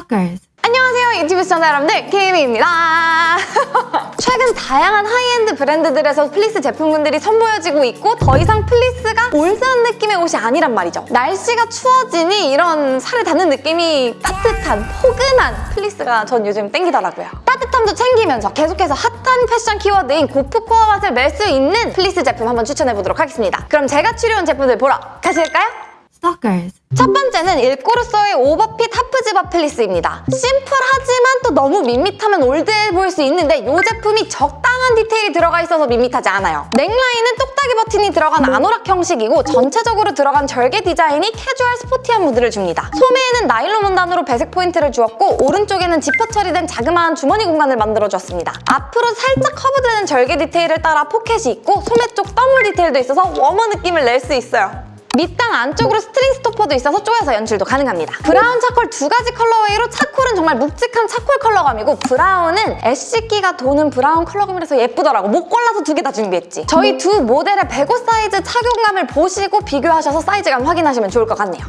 Stalkers. 안녕하세요 유튜브 시청자 여러분들 케이미입니다 최근 다양한 하이엔드 브랜드들에서 플리스 제품군들이 선보여지고 있고 더 이상 fleece가 old한 느낌의 옷이 아니란 말이죠 날씨가 추워지니 이런 살에 닿는 느낌이 따뜻한 포근한 fleece가 전 요즘 땡기더라고요 따뜻함도 챙기면서 계속해서 핫한 패션 키워드인 고프코어 맛을 낼수 있는 플리스 제품 한번 추천해보도록 하겠습니다 그럼 제가 추려온 제품들 보러 가실까요? Stalkers. 첫 번째는 일꼬르소의 overfit half zip-up fleece입니다. 심플하지만 또 너무 밋밋하면 old해 보일 수 있는데 이 제품이 적당한 디테일이 들어가 있어서 밋밋하지 않아요. 넥라인은 똑딱이 버튼이 들어간 아노락 형식이고 전체적으로 들어간 절개 디자인이 캐주얼 스포티한 무드를 줍니다. 소매에는 나일론 원단으로 배색 포인트를 주었고 오른쪽에는 지퍼 처리된 자그마한 주머니 공간을 만들어주었습니다. 앞으로 살짝 커브되는 절개 디테일을 따라 포켓이 있고 소매 쪽 thumbhole 디테일도 있어서 워머 느낌을 낼 수 있어요. 밑단 안쪽으로 string stopper도 있어서 쪼여서 연출도 가능합니다. 브라운 charcoal 두 가지 colorway로 charcoal은 정말 묵직한 charcoal 컬러감이고 브라운은 ash기가 도는 브라운 컬러감이라서 예쁘더라고. 못 골라서 두 개 다 준비했지. 저희 두 모델의 105 사이즈 착용감을 보시고 비교하셔서 사이즈감 확인하시면 좋을 것 같네요.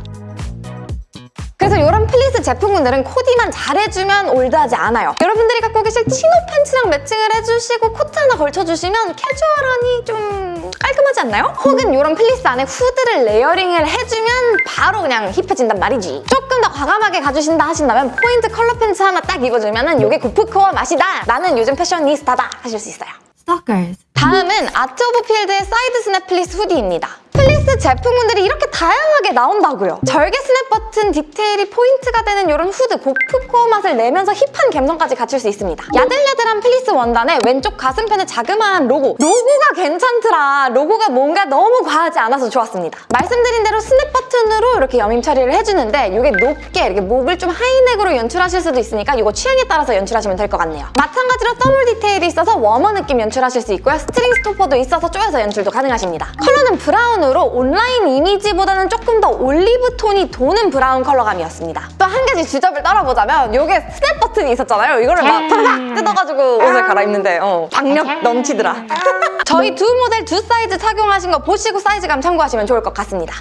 그래서 이런 플리스 제품군들은 코디만 잘해주면 old하지 않아요. 여러분들이 갖고 계실 chino 팬츠랑 matching을 해주시고 코트 하나 걸쳐주시면 캐주얼하니 좀 깔끔하지 않나요? 혹은 이런 플리스 안에 후드를 layering을 해주면 바로 그냥 hip해진단 말이지. 조금 더 과감하게 가주신다 하신다면 포인트 컬러 팬츠 하나 딱 입어주면 이게 고프코어 맛이다. 나는 요즘 fashionista다 하실 수 있어요. Stalkers. 다음은 아트 오브 필드의 사이드 스냅 fleece hoodie입니다. fleece 제품군들이 이렇게 다양하게 나온다고요. 절개 스냅 버튼 디테일이 포인트가 되는 이런 후드 고프 코어 맛을 내면서 hip한 감성까지 갖출 수 있습니다. 야들야들한 플리스 원단에 왼쪽 가슴편에 자그마한 로고. 로고가 괜찮더라. 로고가 뭔가 너무 과하지 않아서 좋았습니다. 말씀드린 대로 스냅 버튼으로 이렇게 여밈 처리를 해주는데 이게 높게 이렇게 목을 좀 하이넥으로 연출하실 수도 있으니까 이거 취향에 따라서 연출하시면 될 것 같네요. 마찬가지로 thumbhole 디테일이 있어서 워머 느낌 연출하실 수 있고요. string stopper도 있어서 쪼여서 연출도 가능하십니다. 컬러는 브라운 으로 온라인 이미지보다는 조금 더 올리브 톤이 도는 브라운 컬러감이었습니다. 또 한 가지 주접을 떨어보자면 이게 스냅 버튼이 있었잖아요. 이거를 막 팍팍 뜯어가지고 옷을 갈아입는데 어, 박력 넘치더라. 저희 두 모델 두 사이즈 착용하신 거 보시고 사이즈감 참고하시면 좋을 것 같습니다.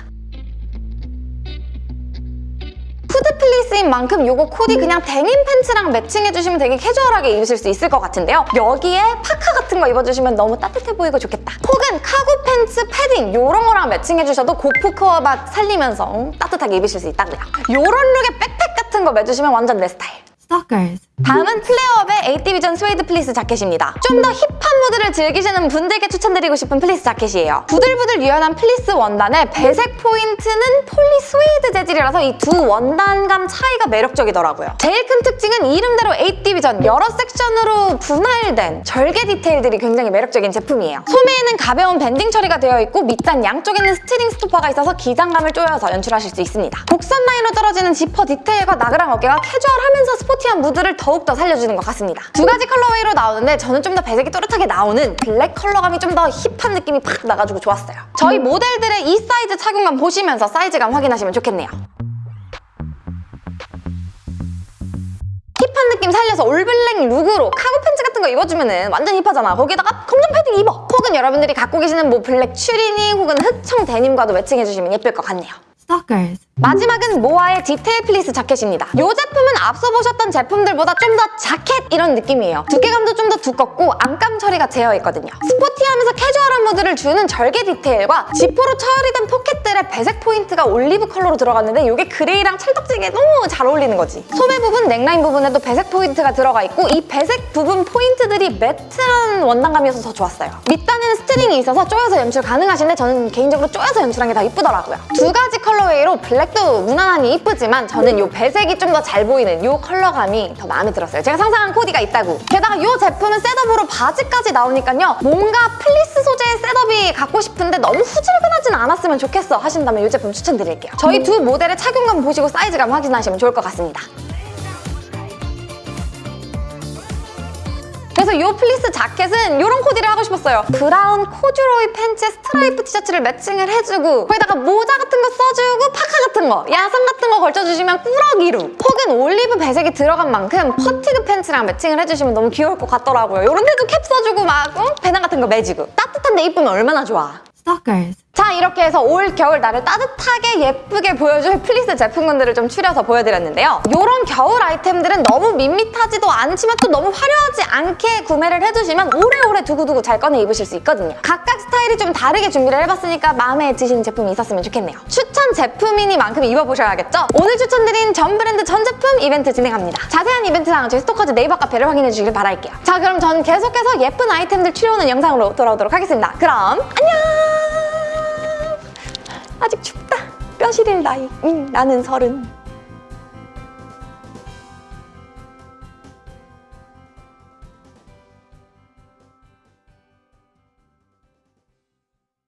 fleece인 만큼 이거 코디 그냥 데님 팬츠랑 matching해주시면 되게 캐주얼하게 입으실 수 있을 것 같은데요. 여기에 파카 같은 거 입어주시면 너무 따뜻해 보이고 좋겠다. 혹은 카고 팬츠 패딩 이런 거랑 matching해주셔도 gorpcore 맛 살리면서 음, 따뜻하게 입으실 수 있다고요. 이런 look에 백팩 같은 거 매주시면 완전 내 스타일. Stalkers. 다음은 플레어업의 에이티비전 스웨이드 플리스 자켓입니다. 좀 더 hip한 무드를 즐기시는 분들께 추천드리고 싶은 플리스 자켓이에요. 부들부들 유연한 플리스 원단에 배색 포인트는 폴리 스웨이드 재질이라서 이 두 원단감 차이가 매력적이더라고요. 제일 큰 특징은 이름대로 에이티비전 여러 섹션으로 분할된 절개 디테일들이 굉장히 매력적인 제품이에요. 소매에는 가벼운 banding 처리가 되어 있고 밑단 양쪽에는 string stopper가 있어서 기장감을 조여서 연출하실 수 있습니다. 곡선 라인으로 떨어지는 지퍼 디테일과 나그랑 어깨가 캐주얼하면서 스포티한 무드를 더욱더 살려주는 것 같습니다. 두 가지 colorway로 나오는데 저는 좀 더 배색이 또렷하게 나오는 블랙 컬러감이 좀 더 hip한 느낌이 팍 나가지고 좋았어요. 저희 모델들의 이 사이즈 착용감 보시면서 사이즈감 확인하시면 좋겠네요. hip한 느낌 살려서 all black look으로 cargo 팬츠 같은 거 입어주면 완전 hip하잖아. 거기다가 검정 패딩 입어. 혹은 여러분들이 갖고 계시는 뭐 블랙 추리닝 혹은 흑청 데님과도 matching해주시면 예쁠 것 같네요. Stalkers. 마지막은 모아의 디테일 플리스 자켓입니다. 이 제품은 앞서 보셨던 제품들보다 좀 더 자켓 이런 느낌이에요. 두께감도 좀 더 두껍고 안감 처리가 되어 있거든요. 스포티하면서 캐주얼한 무드를 주는 절개 디테일과 지퍼로 처리된 포켓들의 배색 포인트가 올리브 컬러로 들어갔는데 이게 그레이랑 찰떡지게 너무 잘 어울리는 거지. 소매 부분, 넥라인 부분에도 배색 포인트가 들어가 있고 이 배색 부분 포인트들이 matte한 원단감이어서 더 좋았어요. 밑단에는 string이 있어서 쪼여서 연출 가능하신데 저는 개인적으로 쪼여서 연출한 게 더 이쁘더라고요. 두 가지 colorway로 블랙도 무난하니 이쁘지만 저는 이 배색이 좀 더 잘 보이는 이 컬러감이 더 마음에 들었어요. 제가 상상한 코디가 있다고. 게다가 이 제품은 setup으로 바지까지 나오니까요. 뭔가 플리스 소재의 setup이 갖고 싶은데 너무 후질근하진 않았으면 좋겠어 하신다면 이 제품 추천드릴게요. 저희 두 모델의 착용감 보시고 사이즈감 확인하시면 좋을 것 같습니다. 그래서 이 플리스 자켓은 이런 코디를 하고 싶었어요. 브라운 코듀로이 팬츠에 스트라이프 티셔츠를 매칭을 해주고 거기다가 모자 같은 거 써주고 파카 같은 거, 야상 같은 거 걸쳐주시면 꾸러기 룩 혹은 올리브 배색이 들어간 만큼 fatigue 팬츠랑 매칭을 해주시면 너무 귀여울 것 같더라고요. 이런 데도 캡 써주고 막 어? 배낭 같은 거 매지고 따뜻한데 이쁘면 얼마나 좋아. Stalkers. 자 이렇게 해서 올 겨울 나를 따뜻하게 예쁘게 보여줄 플리스 제품군들을 좀 추려서 보여드렸는데요. 이런 겨울 아이템들은 너무 밋밋하지도 않지만 또 너무 화려하지 않게 구매를 해주시면 오래오래 두고두고 잘 꺼내 입으실 수 있거든요. 각각 스타일이 좀 다르게 준비를 해봤으니까 마음에 드시는 제품이 있었으면 좋겠네요. 추천 제품이니만큼 입어보셔야겠죠? 오늘 추천드린 전 브랜드 전 제품 이벤트 진행합니다. 자세한 이벤트 사항은 저희 스토커즈 네이버 카페를 확인해 주시길 바랄게요. 자 그럼 저는 계속해서 예쁜 아이템들 추려오는 영상으로 돌아오도록 하겠습니다. 그럼 안녕! 아직 춥다. 뼈 시릴 나이. 음, 나는 서른.